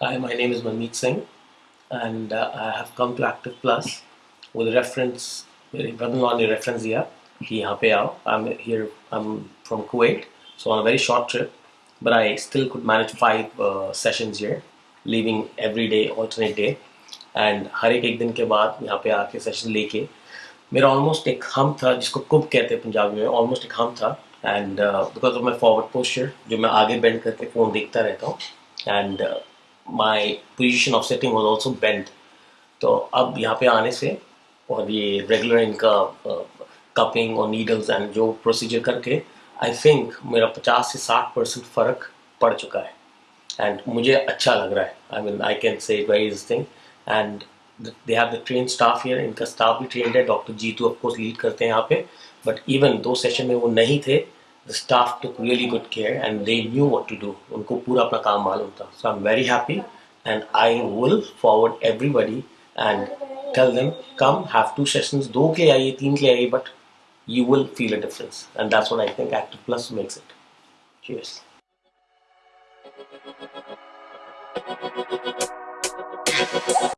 Hi, my name is Manmeet Singh, and uh, I have come to Active Plus with a reference. मेरे brother-in-law reference दिया कि यहाँ पे आओ. I'm here. I'm from Kuwait, so on a very short trip, but I still could manage five uh, sessions here, leaving every day, alternate day, and हर एक एक दिन के बाद यहाँ पे आके सेशन लेके मेरा ऑलमोस्ट एक हम था जिसको कुब कहते हैं पंजाबी में ऑलमोस्ट एक हम था and because of my forward posture जो मैं आगे बेंड करके फ़ोन देखता रहता हूँ and my position of sitting was also bend तो अब यहाँ पे आने से और ये रेगुलर इनका कपिंग और नीडल्स एंड जो प्रोसीजर करके आई थिंक मेरा 50 से 60 परसेंट फ़र्क पड़ चुका है। एंड मुझे अच्छा लग रहा है। I mean I can say very is thing and they have the train staff here इनका स्टाफ भी ट्रेंड है। Doctor Jitu of course lead करते हैं यहाँ पे। बट इवन दो सेशन में वो नहीं थे। the staff took really good care and they knew what to do. unko pura apna kaam tha so i'm very happy and i will forward everybody and tell them come have two sessions. do ke aaiye teen ke aaiye but you will feel a difference. And that's what i think active plus makes it. Cheers.